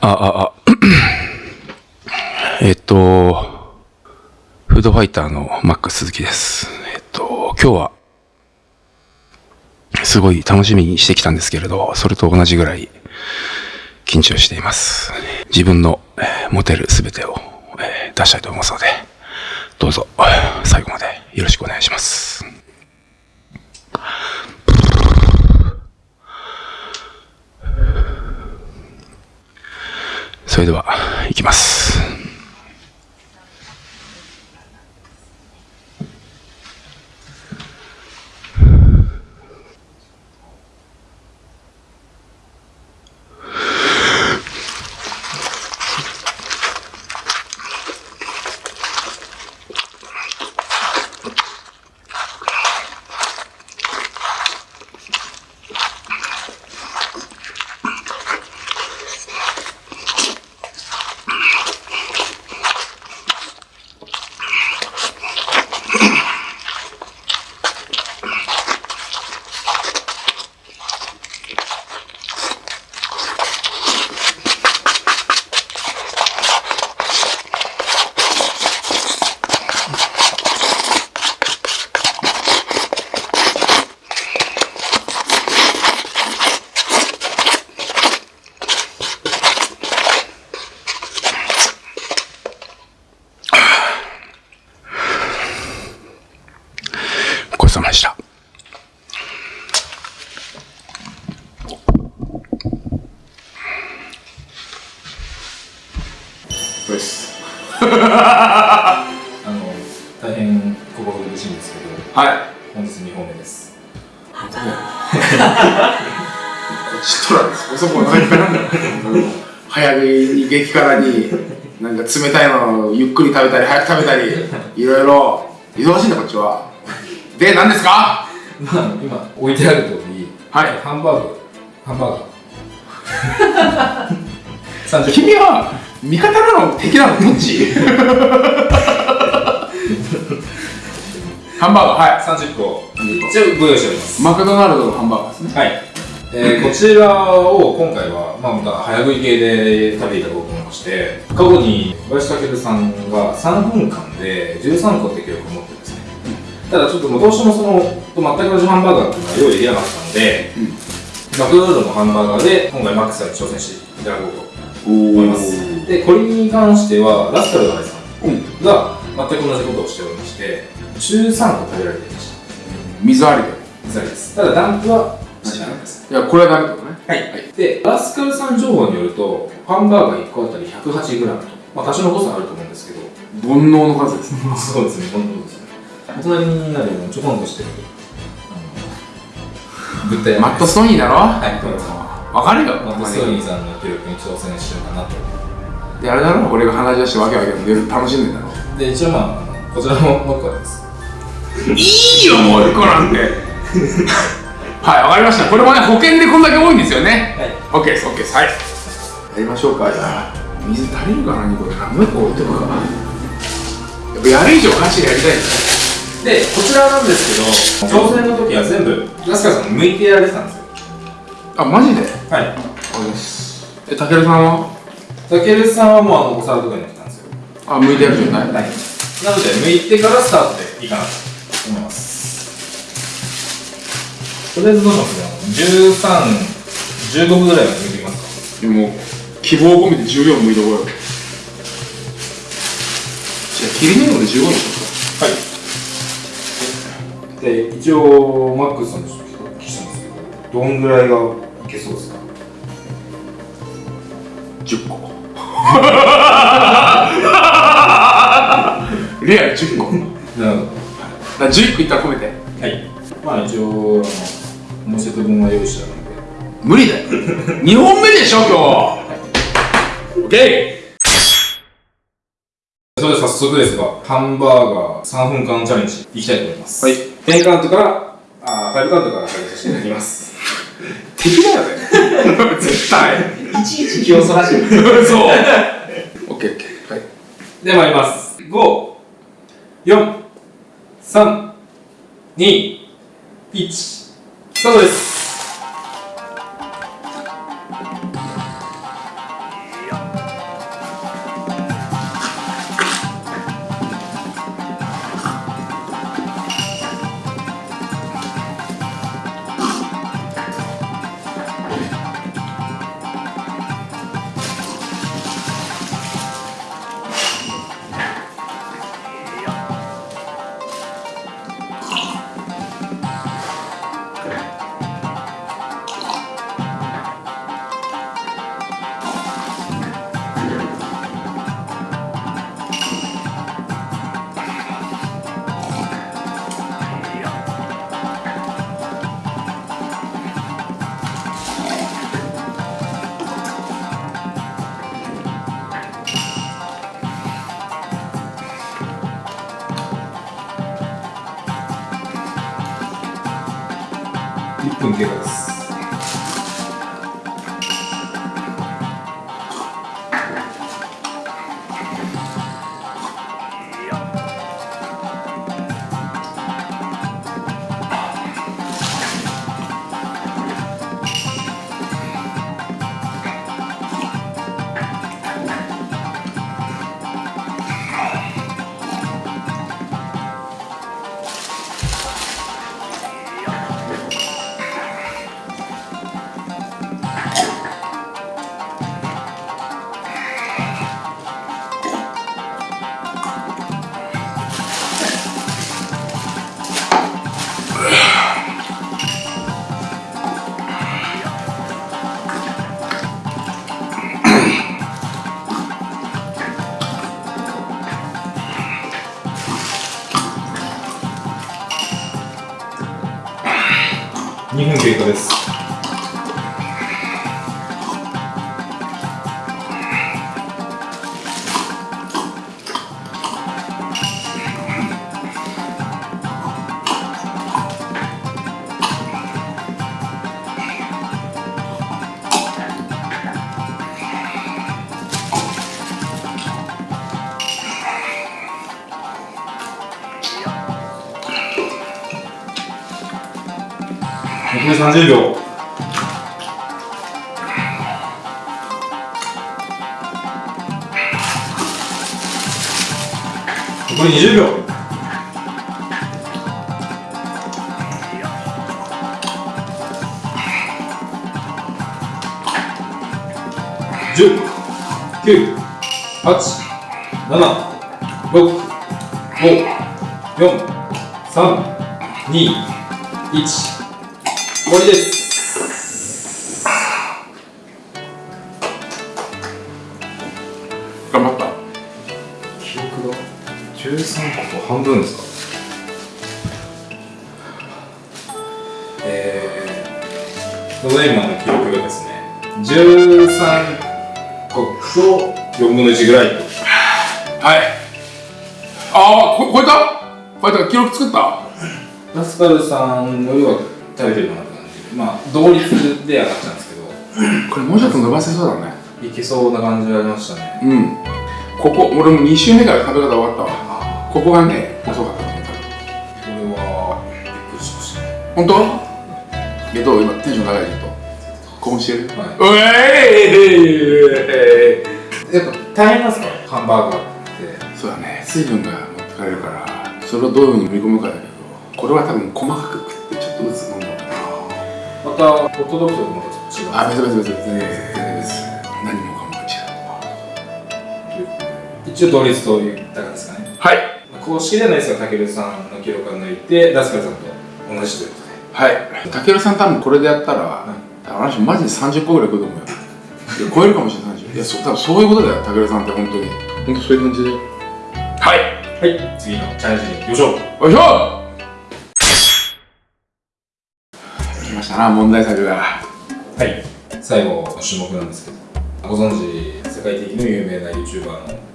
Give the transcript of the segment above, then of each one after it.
あ、あ、あ。えっと、フードファイターのマックス鈴木です。えっと、今日は、すごい楽しみにしてきたんですけれど、それと同じぐらい緊張しています。自分の持てるすべてを出したいと思いますので、どうぞ最後までよろしくお願いします。それでは、行きます。ごちそうさまでした。これです。あの、大変心苦しいんですけど、はい。本日2本目です。ちとらです。そこ何かなんだろう。早食いに激辛に、なんか冷たいのをゆっくり食べたり、早く食べたり、いろいろ忙しいんだ、こっちは。で、何ですか？まあ、今置いてある通り、はいハンバーグ、ハンバーガー。30君は味方なの敵なの？どっち？ハンバーガー、はい。30個、一応ご用意しております。マクドナルドのハンバーガーですね。はい。えー こちらを今回は、まあ、また早食い系で食べていただこうと思いまして過去に小林武さんが3分間で13個って記録を持ってただちょっとどうしてもその全く同じハンバーガーっていうのは用意できなかったので、マクドナルドのハンバーガーで今回マックスさんに挑戦していただこうと思います。でこれに関してはラスカルガイさんうん。が全く同じことをしておりまして13個食べられていました。水ありで。水ありです。ただダンプはしなかったです。いや、これはダメってことね。はい、でラスカルさん情報によるとハンバーガー1個あたり 108g と、まあ、多少の誤差あると思うんですけど。煩悩の数ですね。そうですね本当ですね大人になるのちょこんとしてる物体マットストーニーだろ？はいそうですわかるよ。マットストーニーさんの記録に挑戦しようかなとで、あれだろ？俺が鼻血出してわけわけで楽しんでんだろ？で一応まあこちらももう1個ありますいいよ、もう一個なんて。はい、わかりました。これもね、保険でこんだけ多いんですよね。はい OK です、OK です。はい。やりましょうか。じゃあ、水足りるかなにこれ。もう一個置いとくか。やっぱやる以上ガチでやりたいですね。でこちらなんですけど挑戦の時は全部ラスカルさん向いてやれてたんですよあ、マジで？はいあです。え、たけるさんは？たけるさんはもうあのお皿とかになってたんですよあ、向いてやる状態はい、なので、向いてからスタートでいいかなと思います。とりあえずどうしますね、13、15分ぐらいは向いていきますでも、希望を込めて14向いとこうよ。じゃあ、切り目ので15にしよか。はい。で、一応、マックスさんにちょっとお聞きしたんですけど、どんぐらいがいけそうですか？うか。10個。レア10個。なるほだ11個いったら込めて。ど。はい。まあ一応、あの、もうセット分は用意してあるので、無理だよ。2本目でしょ、今日。オッケそれで早速ですが、ハンバーガー3分間チャレンジいきたいと思います。はい。10カウントから、あー5カウントから始めさせていただきます。ー。敵だよね。絶対。いちいち気をそらしてる。そう。オッケー、オッケー。はい。で、参ります。5、4、3、2、1、スタートです。1分経過です。30秒。残り20秒。10、9、8、7、6、5、4、3、2、頑張った。記録が13個と半分ですか？えー、ただいまの記録がですね、13個と4分の1ぐらい。と。はい。ああこ超えた？超えた。記録作った？ラスカルさんよりは食べてるかなって感じ。まあ、同率で上がっちゃうんですけど、これもうちょっと伸ばせそうだねいけそうな感じがありましたね。うん。ここ俺も2週目から食べ方終わったわ。ここがね遅かったねこれは、びっくりしましたね。本当？えどう？今テンション高いちょっと。興奮してる？はうえい！やっぱ大変なんですか？ハンバーガーって。そうだね。水分が持ってかれるから。それをどういうふうに盛り込むかだけどこれは多分細かく食ってちょっとずつ飲んだまた、ホットドッグとまた違う。あ別々別々。全然う一応同率と言ったかですかね。はい。公式ではないですが、たけるさんの記録を抜いて、ダスカルさんと同じということで。はい。たけるさん多分これでやったら、あの人マジで30個ぐらい食うと思うよ。いや超えるかもしれない30 いやそ多分そういうことだよたけるさんって本当に。本当そういう感じではい。はい、次のチャレンジに行きましょう。よいしょ。来ましたな問題作が。はい、最後の種目なんですけど、ご存知、世界的に有名な YouTuber の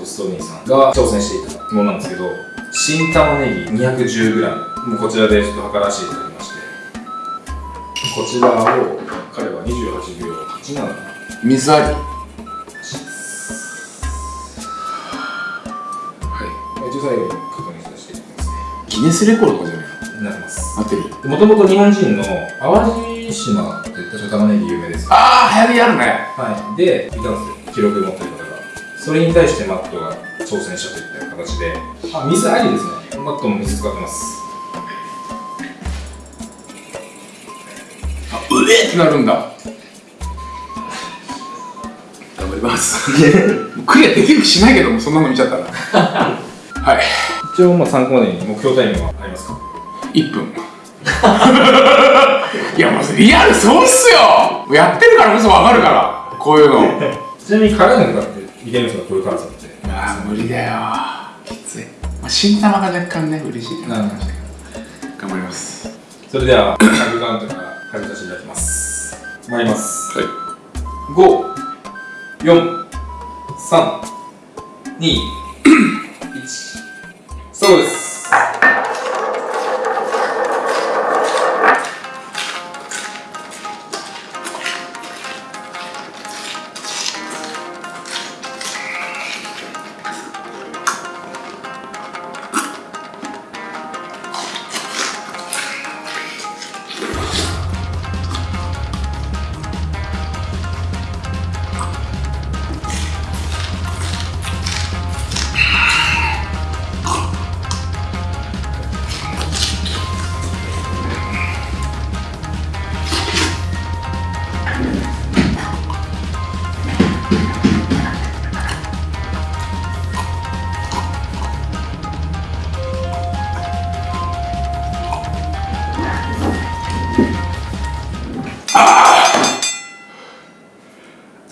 マット・ストーニーさんが挑戦していたものなんですけど、新玉ねぎ 210g、もうこちらでちょっと測らせていただきまして、こちらを彼は28秒87水ありは一応最後に確認させていただきますね。いギネスレコードじゃないなってます。なってる。もともと日本人の淡路島って確か玉ねぎ有名ですよ。ああ流行りあるね。はい。でいたんですよ。記録持ってるそれに対してマットが挑戦したといった形であ水ありですね。マットも水使ってます。あうえってなるんだ。頑張ります。クリアできる気しないけどもそんなの見ちゃったら。はい。一応まあ参考までに目標タイムはありますか？1分。いやもうリアルそうっすよ。やってるからこそ分かるからこういうの。ちなみに辛いのとかっていけるんですかこういう辛さってああ無理だよ。きつい、まあ、新玉が若干ね嬉しいなるほど。頑張ります。それでは100カウントから始めさせていただきます。参ります。はい。54321そうです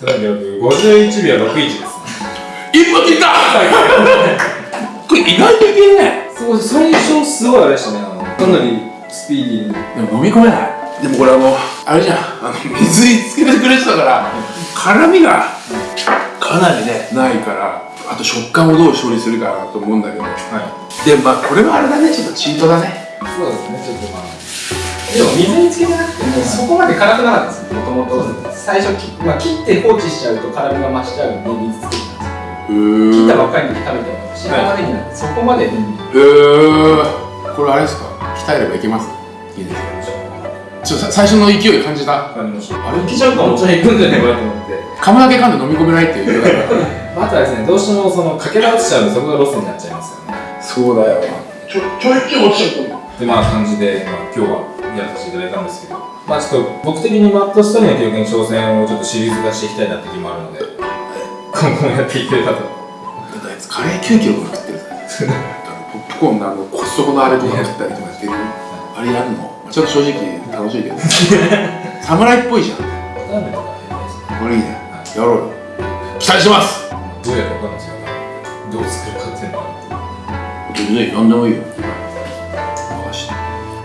ただ秒51秒61です。1分切った！これ意外といけるね。そう最初すごいあれでしたねかなりスピーディーに。でも飲み込めないでもこれあのあれじゃんあの水につけてくれてたから辛みがかなりねないからあと食感をどう処理するかなと思うんだけど。はい。でまあこれはあれだねちょっとチートだね。そうですね、ちょっとまあ。でも水につけてなくても、そこまで辛くなかったですもともと。最初き、まあ、切って放置しちゃうと辛みが増しちゃうんで、水つけて。たんですへー。切ったばっかりに食べても、白玉ねぎなんてそこまで、うん、へえこれあれですか？鍛えればいけます？いいで。すかちょっとさ最初の勢い感じた？感じました。あれ、いけちゃうかもちろんいくんじゃないかなと思って。噛むだけ噛んで飲み込めないっていうあ、あとはですね、どうしてもそのかけら落ちちゃうとそこがロスになっちゃいますよね。そうだよ。ちょちょいちょい落ちちゃった。で、まあ感じで、まあ今日はやらせていただいたんですけど、まあちょっと僕的にマットスタイルの記録に挑戦をちょっとシリーズ化していきたいなって気もあるので、今後もやっていければと。あいつカレー9キロとか食ってるポップコーンのあのコストコのあれとか食ったりとかしてる。あれやるの？ちょっと正直楽しいけど。侍っぽいじゃん。これいいね。やろうよ。期待してます。どうやるかわかんないですよね。どう作るかっていうのは。全然何でもいいよ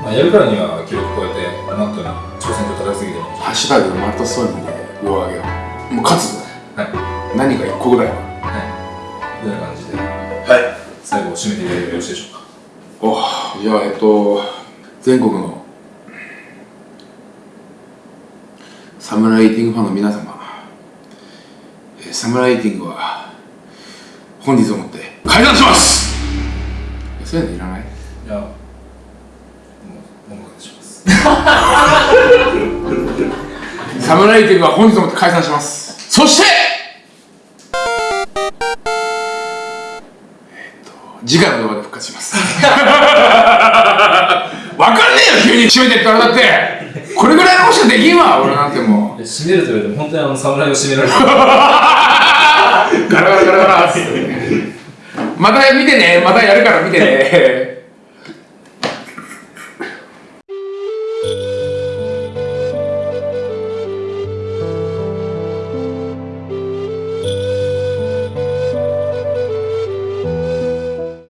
まあ、やるからには記録超えて、マットに挑戦状叩きすぎても。ハッシュタグマットストーリーで上を上げようもう勝つぞはい。何か1個ぐらいははい。というような感じで、はい最後締めていただいてよろしいでしょうか。おじゃあえっと全国のサムライティングファンの皆様、えーサムライティングは本日をもって解散しますそういうのいらないいや、サムライティングは本日をも解散します。そしてえっと次回の動画で復活します。わかんねえよ急に締めてって言われたって。これぐらいのことしかできんわ俺なんてもう。締めると言われても、本当にあの侍を締められてる。ガラガラガラガラっつってまた見てねまたやるから見てね